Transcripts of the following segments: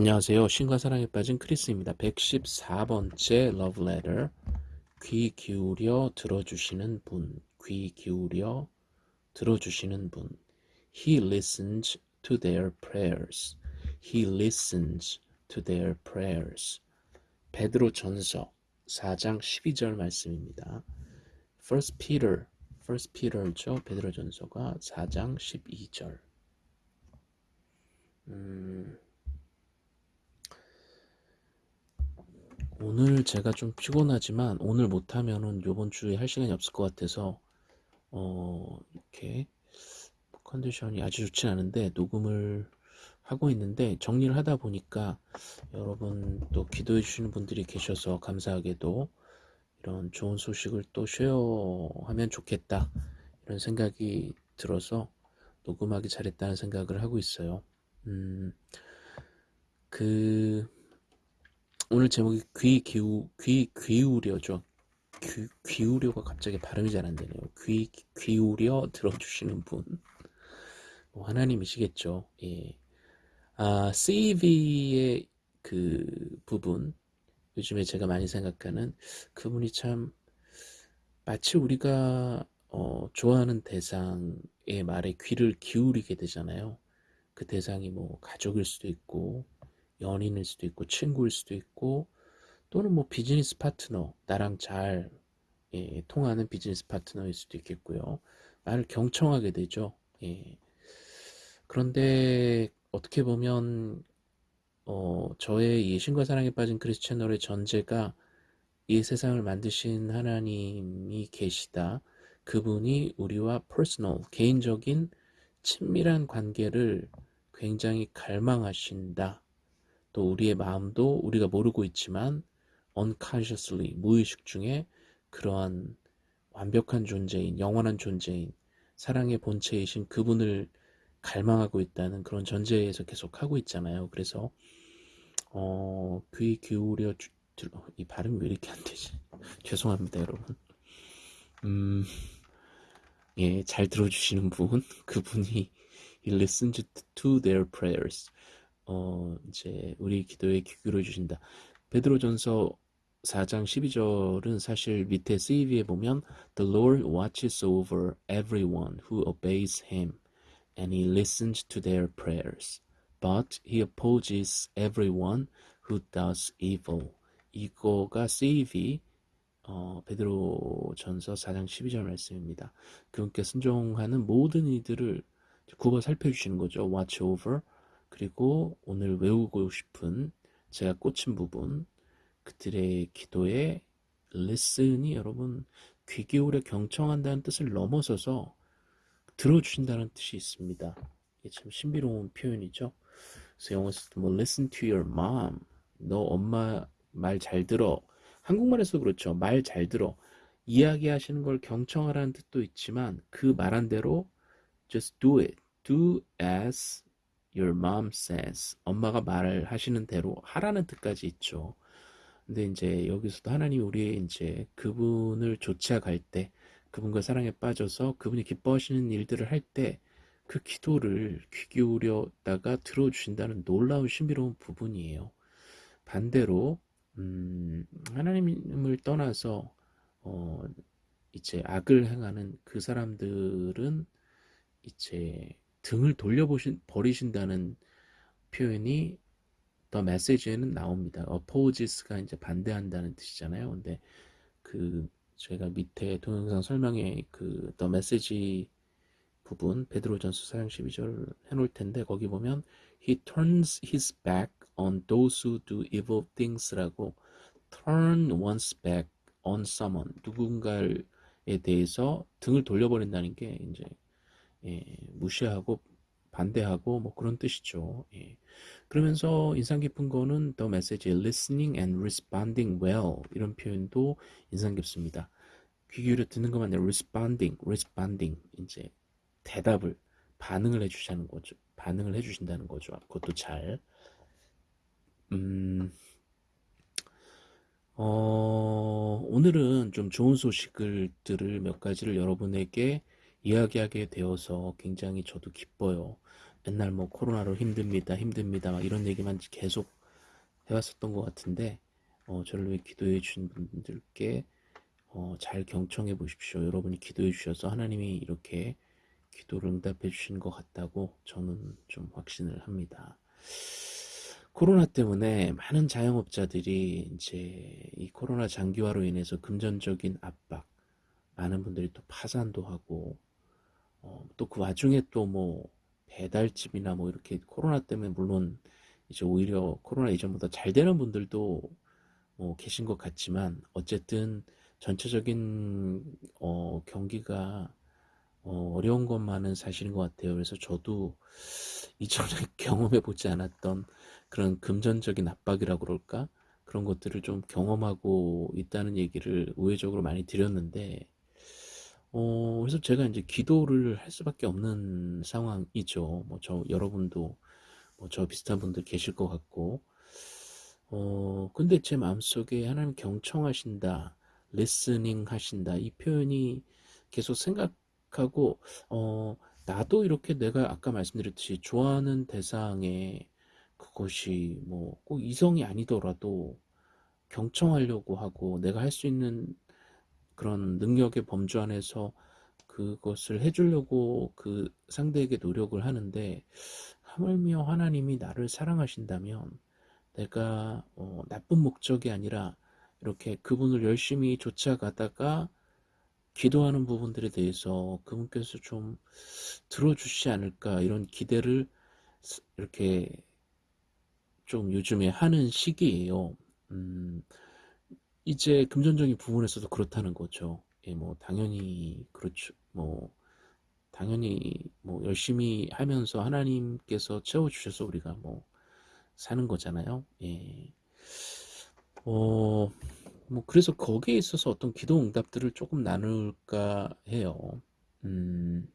안녕하세요. 신과 사랑에 빠진 크리스입니다. 114번째 Love Letter. 귀 기울여 들어주시는 분. 귀 기울여 들어주시는 분. He listens to their prayers. He listens to their prayers. 베드로 전서 4장 12절 말씀입니다. First Peter, First Peter죠. 베드로 전서가 4장 12절. 음, 오늘 제가 좀 피곤하지만 오늘 못하면은 요번 주에 할 시간이 없을 것 같아서 어 이렇게 컨디션이 아주 좋진 않은데 녹음을 하고 있는데 정리를 하다 보니까 여러분 또 기도해 주시는 분들이 계셔서 감사하게도 이런 좋은 소식을 또 쉐어하면 좋겠다 이런 생각이 들어서 녹음하기 잘했다는 생각을 하고 있어요. 음, 그 오늘 제목이 귀 기우 귀 귀우려죠. 귀, 귀우려가 갑자기 발음이 잘 안 되네요. 귀 귀우려 들어주시는 분. 뭐 하나님이시겠죠. 예. 아, CV의 그 부분 요즘에 제가 많이 생각하는 그분이 참 마치 우리가 어, 좋아하는 대상의 말에 귀를 기울이게 되잖아요. 그 대상이 뭐 가족일 수도 있고 연인일 수도 있고 친구일 수도 있고 또는 뭐 비즈니스 파트너 나랑 잘 예, 통하는 비즈니스 파트너일 수도 있겠고요. 말을 경청하게 되죠. 예. 그런데 어떻게 보면 어, 저의 예신과 사랑에 빠진 크리스 채널의 전제가 이 세상을 만드신 하나님이 계시다. 그분이 우리와 personal, 개인적인 친밀한 관계를 굉장히 갈망하신다. 또 우리의 마음도 우리가 모르고 있지만 unconsciously 무의식 중에 그러한 완벽한 존재인 영원한 존재인 사랑의 본체이신 그분을 갈망하고 있다는 그런 전제에서 계속 하고 있잖아요. 그래서 어, 귀 기울여 주, 이 발음이 왜 이렇게 안 되지? 죄송합니다, 여러분. 음, 예, 잘 들어주시는 분, 그분이 he listens to their prayers. 어, 이제 우리 기도에 귀 기울여 주신다. 베드로전서 4장 12절은 사실 밑에 CV에 보면 The Lord watches over everyone who obeys him and he listens to their prayers. But he opposes everyone who does evil. 이거가 CV 어, 베드로 전서 4장 12절 말씀입니다. 그분께 순종하는 모든 이들을 국어 살펴주시는 거죠. watch over 그리고 오늘 외우고 싶은 제가 꽂힌 부분 그들의 기도에 리슨이 여러분 귀 기울여 경청한다는 뜻을 넘어서서 들어주신다는 뜻이 있습니다. 이게 참 신비로운 표현이죠. 그래서 영어에서도 뭐 listen to your mom 너 엄마 말 잘 들어 한국말에서 그렇죠. 말 잘 들어 이야기하시는 걸 경청하라는 뜻도 있지만 그 말한 대로 just do it do as your mom says. 엄마가 말을 하시는 대로 하라는 뜻까지 있죠. 근데 이제 여기서도 하나님이 우리의 이제 그분을 좇아갈 때, 그분과 사랑에 빠져서 그분이 기뻐하시는 일들을 할 때, 그 기도를 귀 기울였다가 들어주신다는 놀라운 신비로운 부분이에요. 반대로, 음, 하나님을 떠나서, 어, 이제 악을 행하는 그 사람들은 이제 등을 돌려보신 버리신다는 표현이 더 메시지에는 나옵니다. opposes가 이제 반대한다는 뜻이잖아요. 근데 그 제가 밑에 동영상 설명에 그 더 메시지 부분 베드로전서 4장 12절 해놓을 텐데 거기 보면 he turns his back on those who do evil things라고 turn one's back on someone 누군가에 대해서 등을 돌려버린다는 게 이제 예, 무시하고 반대하고 뭐 그런 뜻이죠. 예. 그러면서 인상 깊은 거는 the message listening and responding well 이런 표현도 인상 깊습니다. 귀 기울여 듣는 것만 아니라 responding, responding 이제 대답을 반응을 해주시는 거죠. 반응을 해주신다는 거죠. 그것도 잘. 음, 어, 오늘은 좀 좋은 소식들을 몇 가지를 여러분에게 이야기하게 되어서 굉장히 저도 기뻐요. 맨날 뭐 코로나로 힘듭니다, 힘듭니다, 막 이런 얘기만 계속 해왔었던 것 같은데, 어, 저를 위해 기도해 주신 분들께 어, 잘 경청해 보십시오. 여러분이 기도해 주셔서 하나님이 이렇게 기도를 응답해 주신 것 같다고 저는 좀 확신을 합니다. 코로나 때문에 많은 자영업자들이 이제 이 코로나 장기화로 인해서 금전적인 압박, 많은 분들이 또 파산도 하고, 어, 또그 와중에 또 뭐 배달집이나 뭐 이렇게 코로나 때문에 물론 이제 오히려 코로나 이전보다 잘 되는 분들도 뭐 계신 것 같지만 어쨌든 전체적인 어, 경기가 어, 어려운 것만은 사실인 것 같아요. 그래서 저도 이전에 경험해 보지 않았던 그런 금전적인 압박이라고 그럴까? 그런 것들을 좀 경험하고 있다는 얘기를 우회적으로 많이 드렸는데, 어, 그래서 제가 이제 기도를 할 수밖에 없는 상황이죠. 뭐 저, 여러분도 뭐 저 비슷한 분들 계실 것 같고, 어, 근데 제 마음속에 하나님 경청하신다, 리스닝 하신다, 이 표현이 계속 생각하고, 어, 나도 이렇게 내가 아까 말씀드렸듯이 좋아하는 대상에 그것이 뭐 꼭 이성이 아니더라도 경청하려고 하고 내가 할 수 있는 그런 능력의 범주 안에서 그것을 해주려고 그 상대에게 노력을 하는데 하물며 하나님이 나를 사랑하신다면 내가 어, 나쁜 목적이 아니라 이렇게 그분을 열심히 쫓아가다가 기도하는 부분들에 대해서 그분께서 좀 들어주시지 않을까 이런 기대를 이렇게 좀 요즘에 하는 시기예요. 음, 이제 금전적인 부분에서도 그렇다는 거죠. 예, 뭐 당연히 그렇죠. 뭐 당연히 뭐 열심히 하면서 하나님께서 채워 주셔서 우리가 뭐 사는 거잖아요. 예. 어, 뭐 그래서 거기에 있어서 어떤 기도 응답들을 조금 나눌까 해요. 음.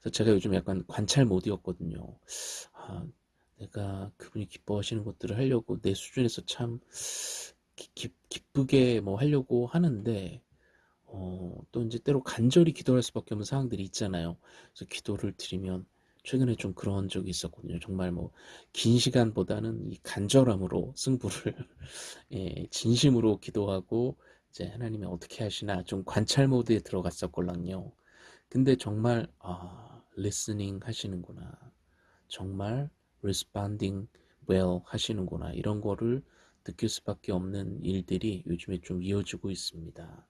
그래서 제가 요즘 약간 관찰 모드였거든요. 아, 내가 그분이 기뻐하시는 것들을 하려고 내 수준에서 참 기, 기쁘게 뭐 하려고 하는데 어, 또 이제 때로 간절히 기도할 수밖에 없는 상황들이 있잖아요. 그래서 기도를 드리면 최근에 좀 그런 적이 있었거든요. 정말 뭐 긴 시간보다는 이 간절함으로 승부를 예, 진심으로 기도하고 이제 하나님이 어떻게 하시나 좀 관찰 모드에 들어갔었걸랑요. 근데 정말 아, listening 하시는구나. 정말 responding well 하시는구나. 이런 거를 느낄 수밖에 없는 일들이 요즘에 좀 이어지고 있습니다.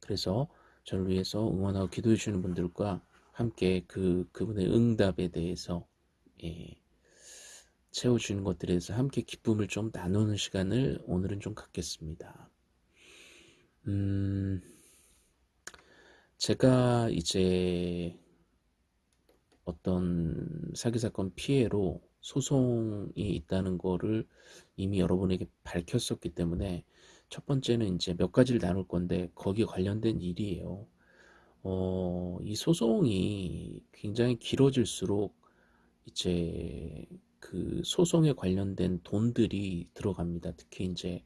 그래서 저를 위해서 응원하고 기도해 주시는 분들과 함께 그 그분의 응답에 대해서 예, 채워주는 것들에 대해서 함께 기쁨을 좀 나누는 시간을 오늘은 좀 갖겠습니다. 음, 제가 이제 어떤 사기 사건 피해로 소송이 있다는 거를 이미 여러분에게 밝혔었기 때문에 첫 번째는 이제 몇 가지를 나눌 건데 거기에 관련된 일이에요. 어, 이 소송이 굉장히 길어질수록 이제 그 소송에 관련된 돈들이 들어갑니다. 특히 이제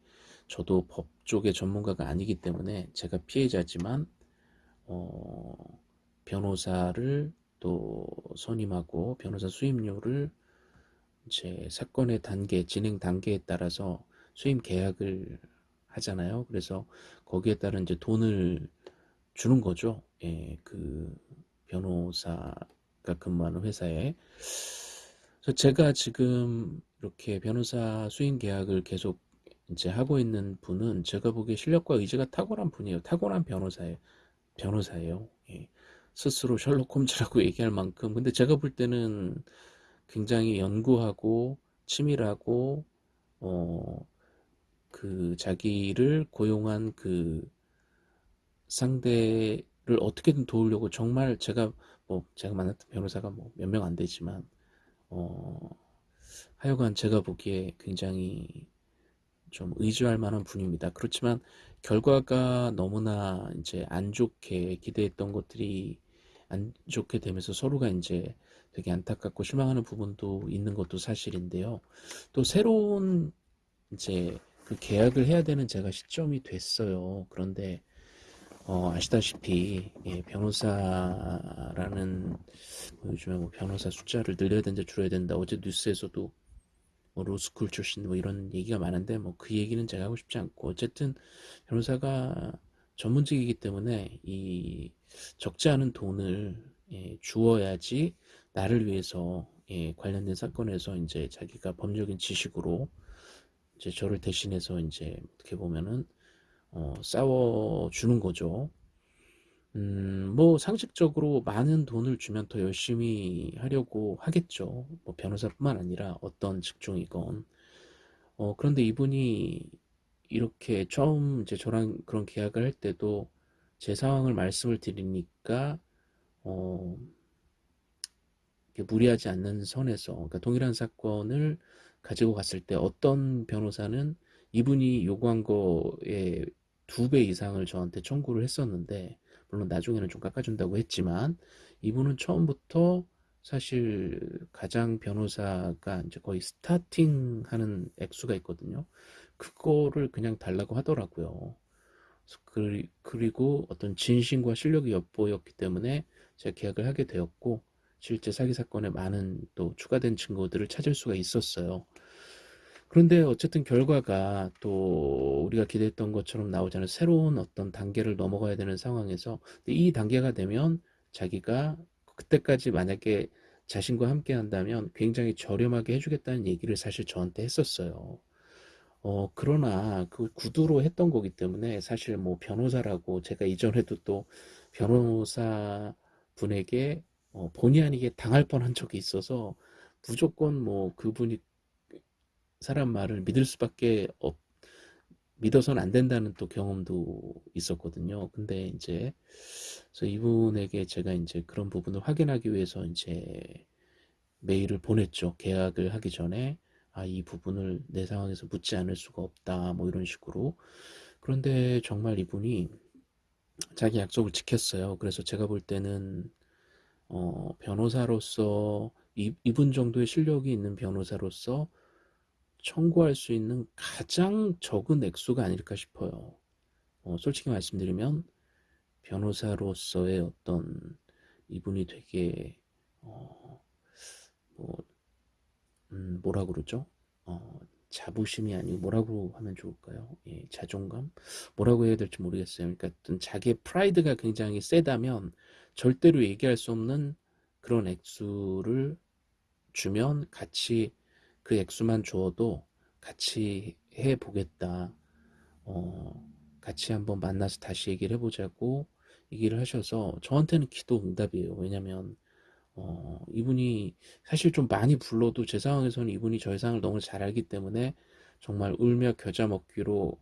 저도 법 쪽의 전문가가 아니기 때문에 제가 피해자지만 어, 변호사를 또 선임하고 변호사 수임료를 제 사건의 단계, 진행 단계에 따라서 수임 계약을 하잖아요. 그래서 거기에 따른 이제 돈을 주는 거죠. 예, 그 변호사가 근무하는 회사에. 그래서 제가 지금 이렇게 변호사 수임 계약을 계속 이제 하고 있는 분은 제가 보기에 실력과 의지가 탁월한 분이에요. 탁월한 변호사예요. 변호사예요. 예. 스스로 셜록 홈즈라고 얘기할 만큼. 근데 제가 볼 때는 굉장히 연구하고 치밀하고 어, 그 자기를 고용한 그 상대를 어떻게든 도우려고 정말 제가 뭐 제가 만났던 변호사가 뭐 몇 명 안 되지만 어 하여간 제가 보기에 굉장히 좀 의지할 만한 분입니다. 그렇지만 결과가 너무나 이제 안 좋게 기대했던 것들이 안 좋게 되면서 서로가 이제 되게 안타깝고 실망하는 부분도 있는 것도 사실인데요. 또 새로운 이제 그 계약을 해야 되는 제가 시점이 됐어요. 그런데 어, 아시다시피 예, 변호사라는 뭐 요즘에 뭐 변호사 숫자를 늘려야 된다 줄여야 된다 어제 뉴스에서도 뭐 로스쿨 출신 뭐 이런 얘기가 많은데 뭐 그 얘기는 제가 하고 싶지 않고 어쨌든 변호사가 전문직이기 때문에 이 적지 않은 돈을 예, 주어야지 나를 위해서 예, 관련된 사건에서 이제 자기가 법률적인 지식으로 이제 저를 대신해서 이제 어떻게 보면은 어, 싸워주는 거죠. 음, 뭐 상식적으로 많은 돈을 주면 더 열심히 하려고 하겠죠. 뭐 변호사뿐만 아니라 어떤 직종이건. 어, 그런데 이분이 이렇게 처음 이제 저랑 그런 계약을 할 때도 제 상황을 말씀을 드리니까 어, 무리하지 않는 선에서 그러니까 동일한 사건을 가지고 갔을 때 어떤 변호사는 이분이 요구한 거에 두 배 이상을 저한테 청구를 했었는데 물론 나중에는 좀 깎아준다고 했지만 이분은 처음부터 사실 가장 변호사가 이제 거의 스타팅 하는 액수가 있거든요. 그거를 그냥 달라고 하더라고요. 그리고 어떤 진심과 실력이 엿보였기 때문에 제가 계약을 하게 되었고 실제 사기 사건에 많은 또 추가된 증거들을 찾을 수가 있었어요. 그런데 어쨌든 결과가 또 우리가 기대했던 것처럼 나오잖아요. 새로운 어떤 단계를 넘어가야 되는 상황에서 이 단계가 되면 자기가 그때까지 만약에 자신과 함께 한다면 굉장히 저렴하게 해주겠다는 얘기를 사실 저한테 했었어요. 어, 그러나 그 구두로 했던 거기 때문에 사실 뭐 변호사라고 제가 이전에도 또 변호사 분에게 어, 본의 아니게 당할 뻔한 적이 있어서 무조건 뭐 그분이 사람 말을 믿을 수밖에 없, 믿어서는 안 된다는 또 경험도 있었거든요. 근데 이제 그래서 이분에게 제가 이제 그런 부분을 확인하기 위해서 이제 메일을 보냈죠. 계약을 하기 전에 아, 이 부분을 내 상황에서 묻지 않을 수가 없다. 뭐 이런 식으로. 그런데 정말 이분이 자기 약속을 지켰어요. 그래서 제가 볼 때는 어, 변호사로서 이, 이분 정도의 실력이 있는 변호사로서 청구할 수 있는 가장 적은 액수가 아닐까 싶어요. 어, 솔직히 말씀드리면 변호사로서의 어떤 이분이 되게 어, 뭐 음, 뭐라 그러죠? 어, 자부심이 아니고 뭐라고 하면 좋을까요? 예, 자존감? 뭐라고 해야 될지 모르겠어요. 그러니까 자기의 프라이드가 굉장히 세다면 절대로 얘기할 수 없는 그런 액수를 주면 같이 그 액수만 주어도 같이 해보겠다. 어, 같이 한번 만나서 다시 얘기를 해보자고 얘기를 하셔서 저한테는 기도 응답이에요. 왜냐면 어, 이분이 사실 좀 많이 불러도 제 상황에서는 이분이 저의 상황을 너무 잘 알기 때문에 정말 울며 겨자 먹기로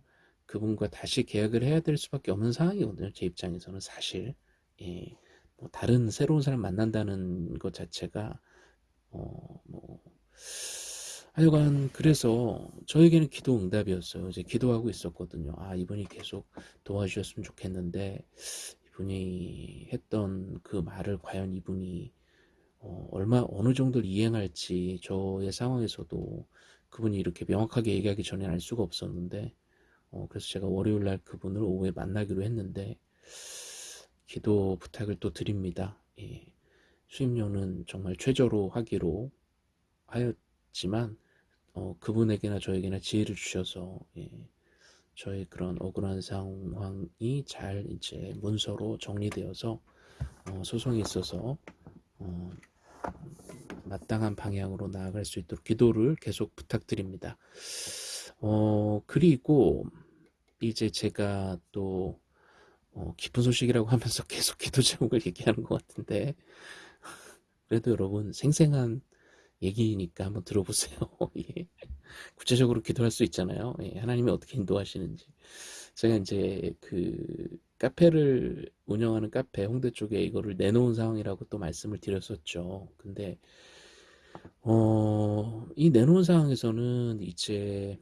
그분과 다시 계약을 해야 될 수밖에 없는 상황이거든요. 제 입장에서는 사실. 예. 뭐 다른 새로운 사람 만난다는 것 자체가 어, 뭐 하여간 그래서 저에게는 기도 응답이었어요. 이제 기도하고 있었거든요. 아 이분이 계속 도와주셨으면 좋겠는데 이분이 했던 그 말을 과연 이분이 어, 얼마 어느 정도를 이행할지 저의 상황에서도 그분이 이렇게 명확하게 얘기하기 전에 알 수가 없었는데 어, 그래서 제가 월요일 날 그분을 오후에 만나기로 했는데 기도 부탁을 또 드립니다. 예. 수임료는 정말 최저로 하기로 하였지만 어, 그분에게나 저에게나 지혜를 주셔서 예. 저의 그런 억울한 상황이 잘 이제 문서로 정리되어서 어, 소송이 있어서 어, 마땅한 방향으로 나아갈 수 있도록 기도를 계속 부탁드립니다. 어, 그리고 이제 제가 또 어, 기쁜 소식이라고 하면서 계속 기도 제목을 얘기하는 것 같은데 그래도 여러분 생생한 얘기니까 한번 들어보세요. 예. 구체적으로 기도할 수 있잖아요. 예. 하나님이 어떻게 인도하시는지. 제가 이제 그 카페를 운영하는 카페 홍대 쪽에 이거를 내놓은 상황이라고 또 말씀을 드렸었죠. 근데 어, 이 내놓은 상황에서는 이제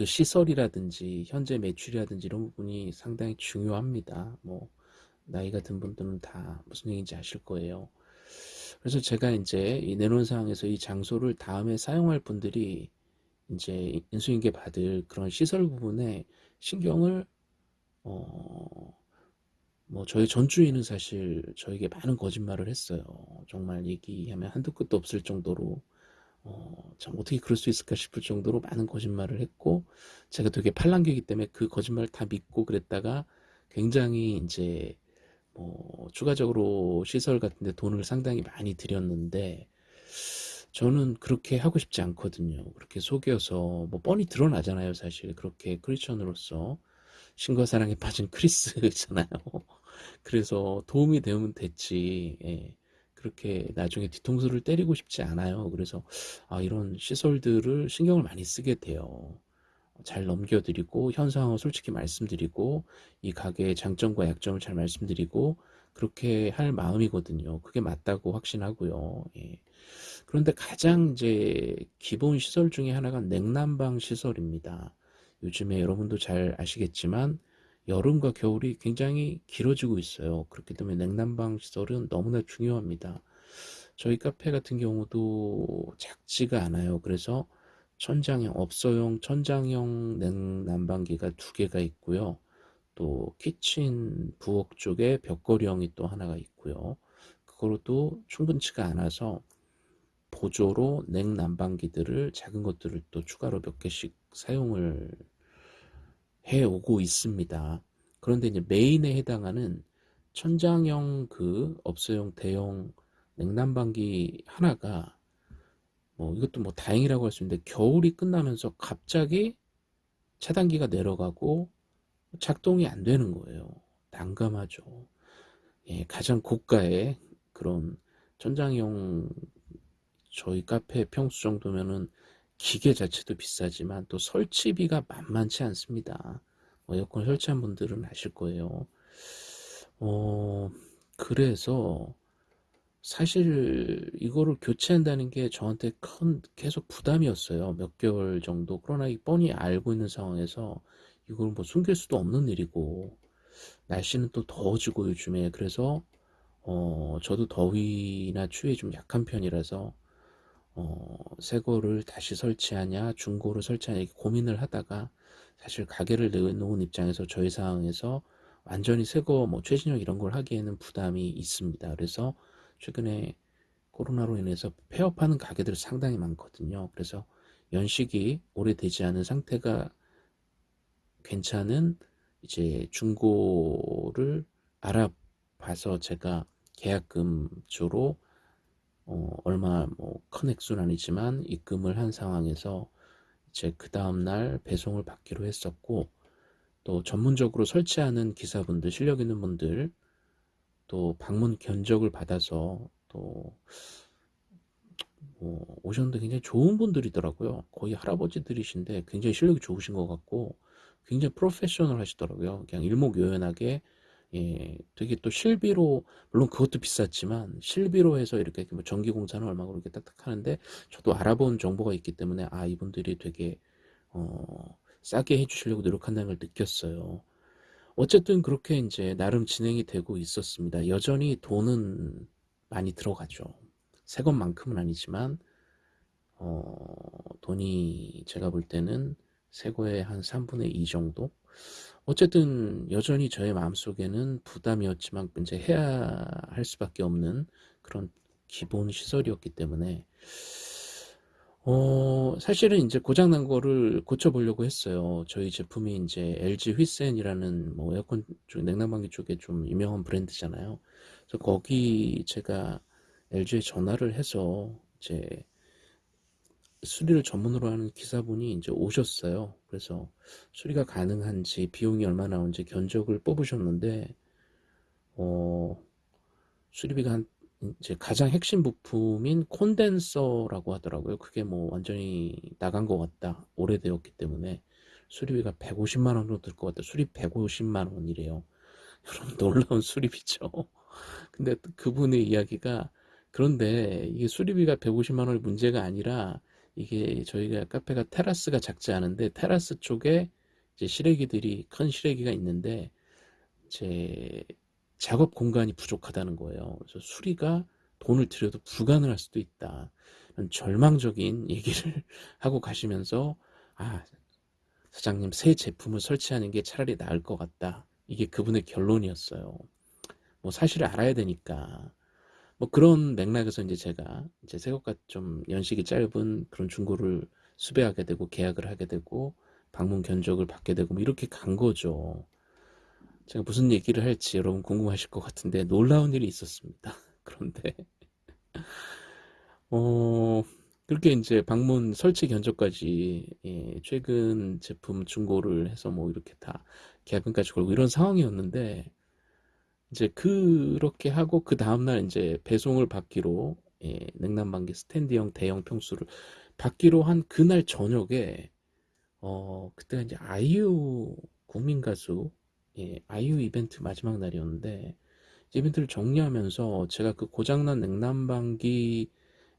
그 시설이라든지 현재 매출이라든지 이런 부분이 상당히 중요합니다. 뭐 나이가 든 분들은 다 무슨 얘기인지 아실 거예요. 그래서 제가 이제 이 내놓은 상황에서 이 장소를 다음에 사용할 분들이 이제 인수인계 받을 그런 시설 부분에 신경을 어, 뭐 저희 전주인은 사실 저에게 많은 거짓말을 했어요. 정말 얘기하면 한두 끝도 없을 정도로 어, 참 어떻게 그럴 수 있을까 싶을 정도로 많은 거짓말을 했고 제가 되게 팔랑귀기 때문에 그 거짓말을 다 믿고 그랬다가 굉장히 이제 뭐 추가적으로 시설 같은데 돈을 상당히 많이 들였는데 저는 그렇게 하고 싶지 않거든요. 그렇게 속여서 뭐 뻔히 드러나잖아요, 사실. 그렇게 크리스천으로서 신과 사랑에 빠진 크리스잖아요. 그래서 도움이 되면 됐지. 예. 그렇게 나중에 뒤통수를 때리고 싶지 않아요. 그래서 아, 이런 시설들을 신경을 많이 쓰게 돼요. 잘 넘겨드리고 현 상황을 솔직히 말씀드리고 이 가게의 장점과 약점을 잘 말씀드리고 그렇게 할 마음이거든요. 그게 맞다고 확신하고요. 예. 그런데 가장 이제 기본 시설 중에 하나가 냉난방 시설입니다. 요즘에 여러분도 잘 아시겠지만 여름과 겨울이 굉장히 길어지고 있어요. 그렇기 때문에 냉난방 시설은 너무나 중요합니다. 저희 카페 같은 경우도 작지가 않아요. 그래서 천장형, 업소용 천장형 냉난방기가 두 개가 있고요. 또 키친 부엌 쪽에 벽걸이형이 또 하나가 있고요. 그거로도 충분치가 않아서 보조로 냉난방기들을 작은 것들을 또 추가로 몇 개씩 사용을 해오고 있습니다. 그런데 이제 메인에 해당하는 천장형 그 업소용 대형 냉난방기 하나가 뭐 이것도 뭐 다행이라고 할 수 있는데 겨울이 끝나면서 갑자기 차단기가 내려가고 작동이 안 되는 거예요. 난감하죠. 예, 가장 고가의 그런 천장형 저희 카페 평수 정도면은 기계 자체도 비싸지만 또 설치비가 만만치 않습니다. 뭐 에어컨 설치한 분들은 아실 거예요. 어, 그래서 사실 이거를 교체한다는 게 저한테 큰 계속 부담이었어요. 몇 개월 정도. 그러나 뻔히 알고 있는 상황에서 이걸 뭐 숨길 수도 없는 일이고 날씨는 또 더워지고 요즘에 그래서 어, 저도 더위나 추위에 좀 약한 편이라서 어, 새 거를 다시 설치하냐 중고를 설치하냐 고민을 하다가 사실 가게를 내놓은 입장에서 저희 상황에서 완전히 새거 뭐 최신형 이런 걸 하기에는 부담이 있습니다. 그래서 최근에 코로나로 인해서 폐업하는 가게들이 상당히 많거든요. 그래서 연식이 오래되지 않은 상태가 괜찮은 이제 중고를 알아봐서 제가 계약금 주로 어, 얼마 뭐큰 액수는 아니지만 입금을 한 상황에서 이제 그 다음날 배송을 받기로 했었고 또 전문적으로 설치하는 기사분들 실력 있는 분들 또 방문 견적을 받아서 또 뭐 오셨는데 굉장히 좋은 분들이더라고요. 거의 할아버지들이신데 굉장히 실력이 좋으신 것 같고 굉장히 프로페셔널 하시더라고요. 그냥 일목요연하게 예, 되게 또 실비로 물론 그것도 비쌌지만 실비로 해서 이렇게 뭐 전기 공사는 얼마고 그렇게 딱딱 하는데 저도 알아본 정보가 있기 때문에 아 이분들이 되게 어, 싸게 해주시려고 노력한다는 걸 느꼈어요. 어쨌든 그렇게 이제 나름 진행이 되고 있었습니다. 여전히 돈은 많이 들어가죠. 새 것만큼은 아니지만 어, 돈이 제가 볼 때는 새 거의 한 3분의 2 정도 어쨌든 여전히 저의 마음속에는 부담이었지만 이제 해야 할 수밖에 없는 그런 기본 시설이었기 때문에 어 사실은 이제 고장난 거를 고쳐보려고 했어요. 저희 제품이 이제 LG 휘센이라는 뭐 에어컨 쪽 냉난방기 쪽에 좀 유명한 브랜드잖아요. 그래서 거기 제가 LG에 전화를 해서 이제 수리를 전문으로 하는 기사분이 이제 오셨어요. 그래서 수리가 가능한지 비용이 얼마 나오는지 견적을 뽑으셨는데 어, 수리비가 한 이제 가장 핵심 부품인 콘덴서라고 하더라고요. 그게 뭐 완전히 나간 것 같다. 오래되었기 때문에 수리비가 150만 원 정도 들 것 같다. 수리 150만 원이래요. 여러분 놀라운 수리비죠. 근데 그분의 이야기가 그런데 이게 수리비가 150만 원이 문제가 아니라 이게 저희가 카페가 테라스가 작지 않은데 테라스 쪽에 이제 실외기들이 큰 실외기가 있는데 제 작업 공간이 부족하다는 거예요. 그래서 수리가 돈을 들여도 불가능할 수도 있다. 절망적인 얘기를 하고 가시면서 아 사장님 새 제품을 설치하는 게 차라리 나을 것 같다. 이게 그분의 결론이었어요. 뭐 사실을 알아야 되니까. 뭐 그런 맥락에서 이제 제가 이제 새것과 좀 연식이 짧은 그런 중고를 수배하게 되고 계약을 하게 되고 방문 견적을 받게 되고 뭐 이렇게 간 거죠. 제가 무슨 얘기를 할지 여러분 궁금하실 것 같은데 놀라운 일이 있었습니다. 그런데 어 그렇게 이제 방문 설치 견적까지 예, 최근 제품 중고를 해서 뭐 이렇게 다 계약금까지 걸고 이런 상황이었는데 이제 그렇게 하고 그 다음날 이제 배송을 받기로 예, 냉난방기 스탠드형 대형 평수를 받기로 한 그날 저녁에 어 그때가 이제 아이유 국민 가수 예, 아이유 이벤트 마지막 날이었는데 이벤트를 정리하면서 제가 그 고장난 냉난방기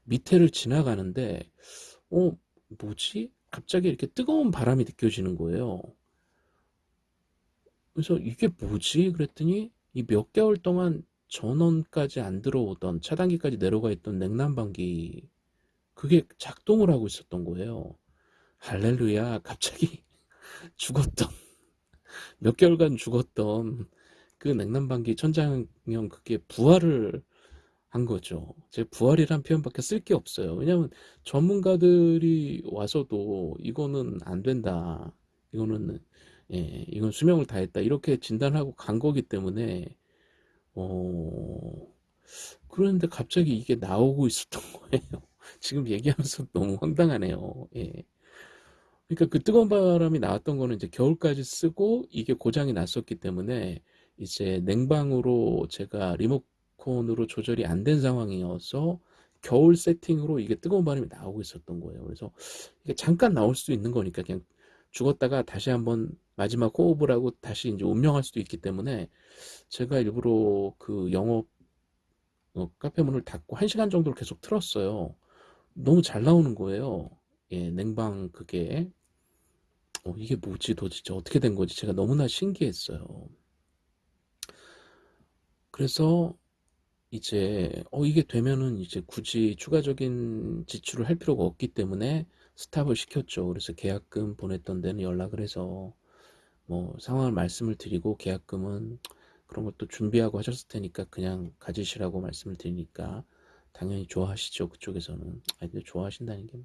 밑에를 지나가는데 어 뭐지? 갑자기 이렇게 뜨거운 바람이 느껴지는 거예요. 그래서 이게 뭐지? 그랬더니 이 몇 개월 동안 전원까지 안 들어오던 차단기까지 내려가 있던 냉난방기 그게 작동을 하고 있었던 거예요. 할렐루야 갑자기 죽었던 몇 개월간 죽었던 그 냉난방기 천장형 그게 부활을 한 거죠. 제 부활이란 표현밖에 쓸 게 없어요. 왜냐면 전문가들이 와서도 이거는 안 된다. 이거는 예, 이건 수명을 다했다. 이렇게 진단하고 간 거기 때문에 어 그런데 갑자기 이게 나오고 있었던 거예요. 지금 얘기하면서 너무 황당하네요. 예. 그러니까 그 뜨거운 바람이 나왔던 거는 이제 겨울까지 쓰고 이게 고장이 났었기 때문에 이제 냉방으로 제가 리모컨으로 조절이 안 된 상황이어서 겨울 세팅으로 이게 뜨거운 바람이 나오고 있었던 거예요. 그래서 이게 잠깐 나올 수 있는 거니까 그냥 죽었다가 다시 한번 마지막 호흡을 하고 다시 이제 운명할 수도 있기 때문에 제가 일부러 그 영업 어, 카페 문을 닫고 한 시간 정도를 계속 틀었어요. 너무 잘 나오는 거예요. 예, 냉방 그게 어, 이게 뭐지 도대체 어떻게 된 거지 제가 너무나 신기했어요. 그래서 이제 어 이게 되면은 이제 굳이 추가적인 지출을 할 필요가 없기 때문에 스탑을 시켰죠. 그래서 계약금 보냈던 데는 연락을 해서 뭐 상황을 말씀을 드리고 계약금은 그런 것도 준비하고 하셨을 테니까 그냥 가지시라고 말씀을 드리니까 당연히 좋아하시죠. 그쪽에서는. 아니, 좋아하신다는 게.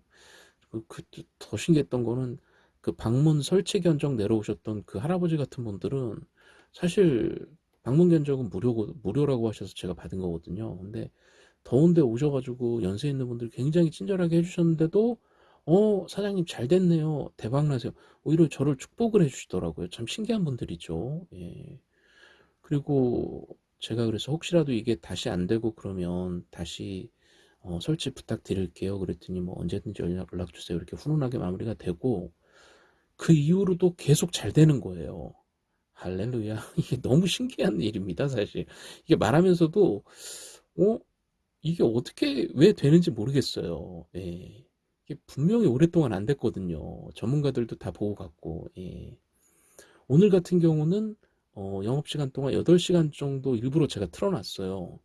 뭐, 그, 그, 더 신기했던 거는 그 방문 설치 견적 내려오셨던 그 할아버지 같은 분들은 사실 방문 견적은 무료고, 무료라고 하셔서 제가 받은 거거든요. 근데 더운데 오셔가지고 연세 있는 분들 굉장히 친절하게 해주셨는데도 어 사장님 잘 됐네요. 대박나세요. 오히려 저를 축복을 해주시더라고요. 참 신기한 분들이죠. 예. 그리고 제가 그래서 혹시라도 이게 다시 안 되고 그러면 다시 어, 설치 부탁드릴게요. 그랬더니 뭐 언제든지 연락, 연락 주세요. 이렇게 훈훈하게 마무리가 되고 그 이후로도 계속 잘 되는 거예요. 할렐루야. 이게 너무 신기한 일입니다 사실. 이게 말하면서도 어? 이게 어떻게 왜 되는지 모르겠어요. 예. 이게 분명히 오랫동안 안 됐거든요. 전문가들도 다 보고 갔고, 예. 오늘 같은 경우는 어, 영업시간 동안 8시간 정도 일부러 제가 틀어놨어요.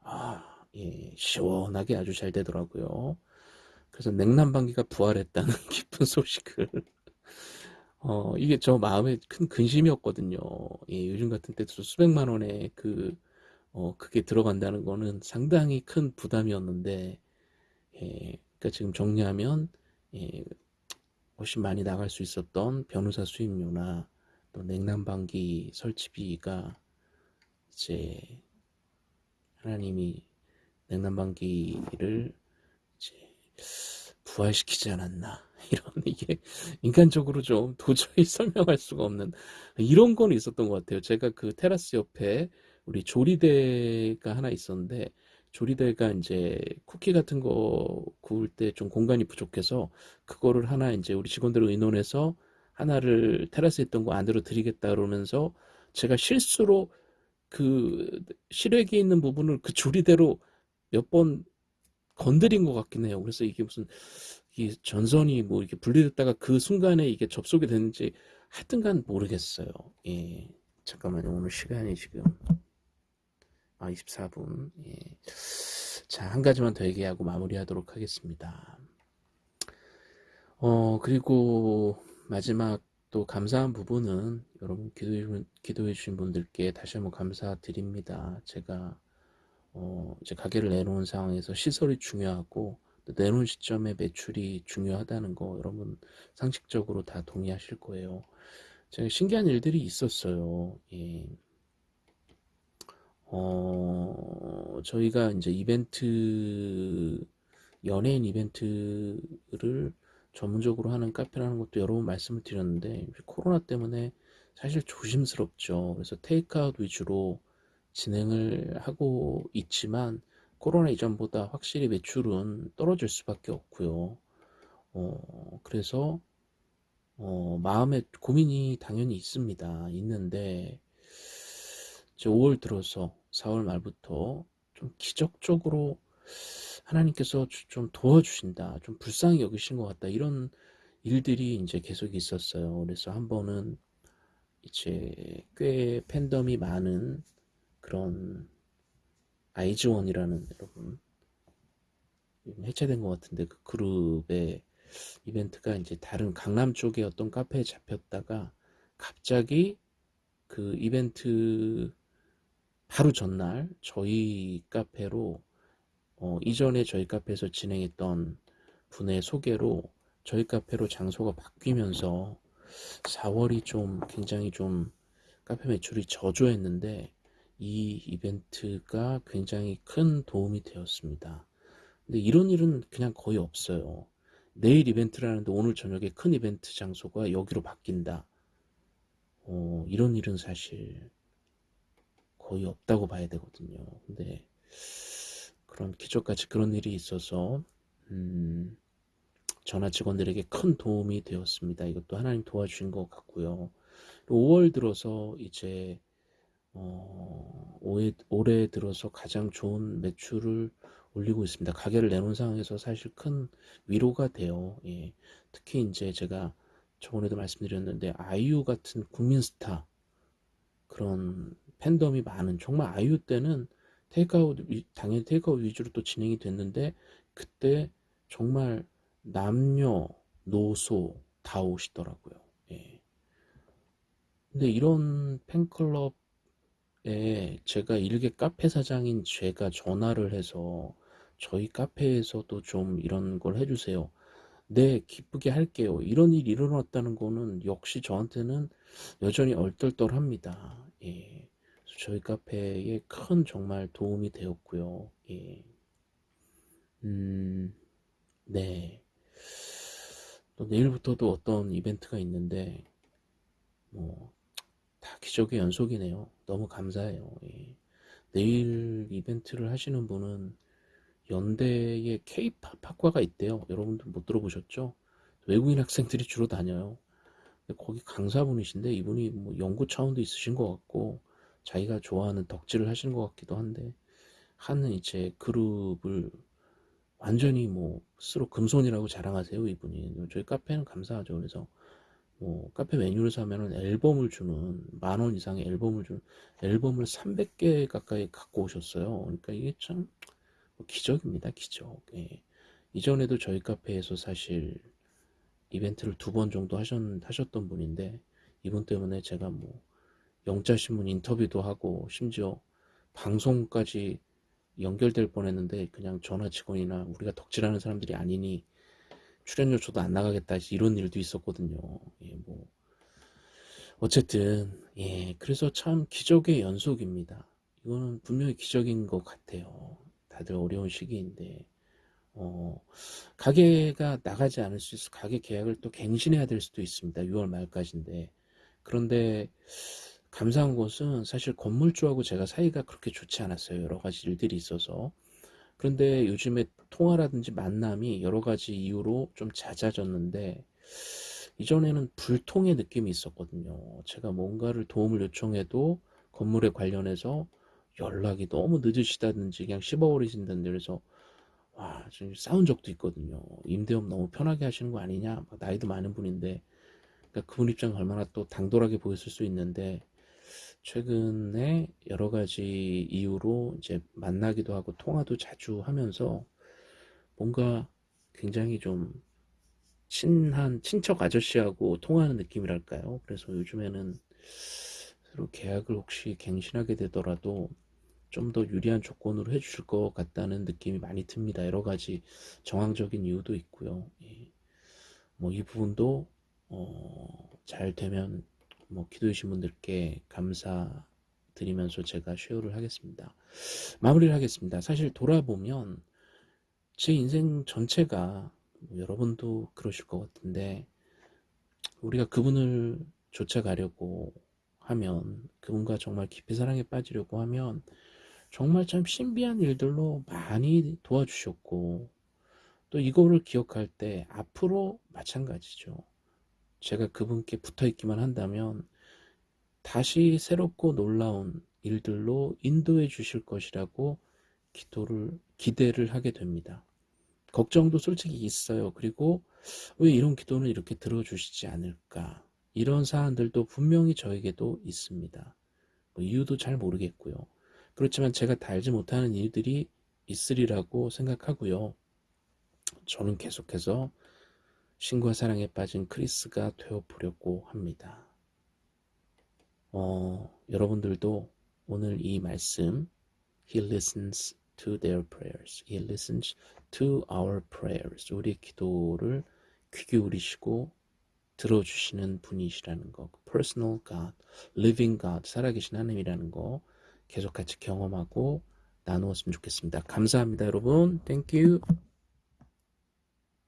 아, 예, 시원하게 아주 잘 되더라고요. 그래서 냉난방기가 부활했다는 기쁜 소식을 어, 이게 저 마음에 큰 근심이었거든요. 예, 요즘 같은 때도 수백만 원의 그, 어, 그게 들어간다는 거는 상당히 큰 부담이었는데, 예, 그러니까 지금 정리하면 예, 훨씬 많이 나갈 수 있었던 변호사 수임료나 또 냉난방기 설치비가 이제 하나님이 냉난방기를 이제 부활시키지 않았나 이런 이게 인간적으로 좀 도저히 설명할 수가 없는 이런 건 있었던 것 같아요. 제가 그 테라스 옆에 우리 조리대가 하나 있었는데 조리대가 이제 쿠키 같은 거 구울 때 좀 공간이 부족해서 그거를 하나 이제 우리 직원들 의논해서 하나를 테라스에 있던 거 안으로 드리겠다 그러면서 제가 실수로 그 실외기 있는 부분을 그 조리대로 몇 번 건드린 것 같긴 해요. 그래서 이게 무슨 이 전선이 뭐 이렇게 분리됐다가 그 순간에 이게 접속이 됐는지 하여튼간 모르겠어요. 예. 잠깐만요. 오늘 시간이 지금 아, 24분. 예. 자, 한 가지만 더 얘기하고 마무리하도록 하겠습니다. 어, 그리고 마지막 또 감사한 부분은 여러분 기도해, 기도해 주신 분들께 다시 한번 감사드립니다. 제가 어, 이제 가게를 내놓은 상황에서 시설이 중요하고 내놓은 시점에 매출이 중요하다는 거 여러분 상식적으로 다 동의하실 거예요. 제가 신기한 일들이 있었어요. 예. 어, 저희가 이제 이벤트, 연예인 이벤트를 전문적으로 하는 카페라는 것도 여러 번 말씀을 드렸는데, 코로나 때문에 사실 조심스럽죠. 그래서 테이크아웃 위주로 진행을 하고 있지만, 코로나 이전보다 확실히 매출은 떨어질 수밖에 없고요. 어, 그래서, 어, 마음에 고민이 당연히 있습니다. 있는데, 이제 5월 들어서 4월 말부터 좀 기적적으로 하나님께서 좀 도와주신다, 좀 불쌍히 여기신 것 같다, 이런 일들이 이제 계속 있었어요. 그래서 한 번은 이제 꽤 팬덤이 많은 그런 아이즈원이라는 여러분 해체된 것 같은데 그 그룹의 이벤트가 이제 다른 강남 쪽에 어떤 카페에 잡혔다가 갑자기 그 이벤트 하루 전날 저희 카페로 어, 이전에 저희 카페에서 진행했던 분의 소개로 저희 카페로 장소가 바뀌면서 4월이 좀 굉장히 좀 카페 매출이 저조했는데 이 이벤트가 굉장히 큰 도움이 되었습니다. 근데 이런 일은 그냥 거의 없어요. 내일 이벤트라는데 오늘 저녁에 큰 이벤트 장소가 여기로 바뀐다. 어, 이런 일은 사실 거의 없다고 봐야 되거든요. 근데 그런 기적같이 그런 일이 있어서 음, 전화 직원들에게 큰 도움이 되었습니다. 이것도 하나님 도와주신 것 같고요. 5월 들어서 이제 어, 올해, 올해 들어서 가장 좋은 매출을 올리고 있습니다. 가게를 내놓은 상황에서 사실 큰 위로가 돼요. 예. 특히 이제 제가 저번에도 말씀드렸는데 아이유 같은 국민 스타 그런 팬덤이 많은 정말 아이유 때는 테이크아웃 당연히 테이크아웃 위주로 또 진행이 됐는데 그때 정말 남녀 노소 다 오시더라고요. 예. 근데 이런 팬클럽에 제가 일개 카페 사장인 제가 전화를 해서 저희 카페에서도 좀 이런 걸 해주세요. 네, 기쁘게 할게요. 이런 일이 일어났다는 거는 역시 저한테는 여전히 얼떨떨합니다. 예. 저희 카페에 큰 정말 도움이 되었고요. 예. 음, 네. 또 내일부터도 어떤 이벤트가 있는데, 뭐, 다 기적의 연속이네요. 너무 감사해요. 예. 내일 이벤트를 하시는 분은 연대에 K-팝 학과가 있대요. 여러분들 못 들어보셨죠? 외국인 학생들이 주로 다녀요. 거기 강사분이신데 이분이 뭐 연구 차원도 있으신 것 같고 자기가 좋아하는 덕질을 하시는 것 같기도 한데 하는 이제 그룹을 완전히 뭐 스스로 금손이라고 자랑하세요 이분이. 저희 카페는 감사하죠. 그래서 뭐 카페 메뉴를 사면은 앨범을 주는 만 원 이상의 앨범을 주는 앨범을 300개 가까이 갖고 오셨어요. 그러니까 이게 참 기적입니다 기적. 예. 이전에도 저희 카페에서 사실 이벤트를 두 번 정도 하셨, 하셨던 분인데 이분 때문에 제가 뭐 영자신문 인터뷰도 하고 심지어 방송까지 연결될 뻔했는데 그냥 전화 직원이나 우리가 덕질하는 사람들이 아니니 출연료 줘도 안 나가겠다 이런 일도 있었거든요. 예, 뭐 어쨌든 예, 그래서 참 기적의 연속입니다. 이거는 분명히 기적인 것 같아요. 다들 어려운 시기인데 어, 가게가 나가지 않을 수 있어 가게 계약을 또 갱신해야 될 수도 있습니다. 6월 말까지인데 그런데 감사한 것은 사실 건물주하고 제가 사이가 그렇게 좋지 않았어요. 여러 가지 일들이 있어서. 그런데 요즘에 통화라든지 만남이 여러 가지 이유로 좀 잦아졌는데 이전에는 불통의 느낌이 있었거든요. 제가 뭔가를 도움을 요청해도 건물에 관련해서 연락이 너무 늦으시다든지 그냥 씹어버리신다든지 그래서 와, 지금 싸운 적도 있거든요. 임대업 너무 편하게 하시는 거 아니냐? 나이도 많은 분인데 그러니까 그분 입장 얼마나 또 당돌하게 보였을 수 있는데 최근에 여러 가지 이유로 이제 만나기도 하고 통화도 자주 하면서 뭔가 굉장히 좀 친한 친척 아저씨하고 통화하는 느낌이랄까요? 그래서 요즘에는 새로 계약을 혹시 갱신하게 되더라도 좀 더 유리한 조건으로 해주실 것 같다는 느낌이 많이 듭니다. 여러 가지 정황적인 이유도 있고요. 예. 뭐이 부분도 어, 잘 되면 뭐 기도해 주신 분들께 감사드리면서 제가 쉐어를 하겠습니다. 마무리를 하겠습니다. 사실 돌아보면 제 인생 전체가 뭐 여러분도 그러실 것 같은데 우리가 그분을 쫓아가려고 하면 그분과 정말 깊이 사랑에 빠지려고 하면 정말 참 신비한 일들로 많이 도와주셨고 또 이거를 기억할 때 앞으로 마찬가지죠. 제가 그분께 붙어 있기만 한다면 다시 새롭고 놀라운 일들로 인도해 주실 것이라고 기도를 기대를 하게 됩니다. 걱정도 솔직히 있어요. 그리고 왜 이런 기도는 이렇게 들어주시지 않을까? 이런 사안들도 분명히 저에게도 있습니다. 뭐 이유도 잘 모르겠고요. 그렇지만 제가 다 알지 못하는 이유들이 있으리라고 생각하고요. 저는 계속해서 신과 사랑에 빠진 크리스가 되어보려고 합니다. 어, 여러분들도 오늘 이 말씀 He listens to their prayers. He listens to our prayers. 우리 기도를 귀 기울이시고 들어주시는 분이시라는 거. Personal God, Living God, 살아계신 하나님이라는 거 계속 같이 경험하고 나누었으면 좋겠습니다. 감사합니다, 여러분. Thank you.